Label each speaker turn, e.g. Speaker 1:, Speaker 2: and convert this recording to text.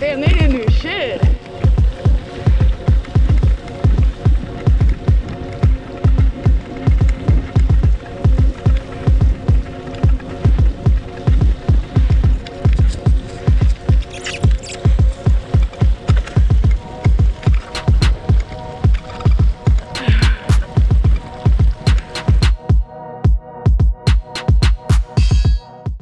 Speaker 1: Damn, they didn't do shit.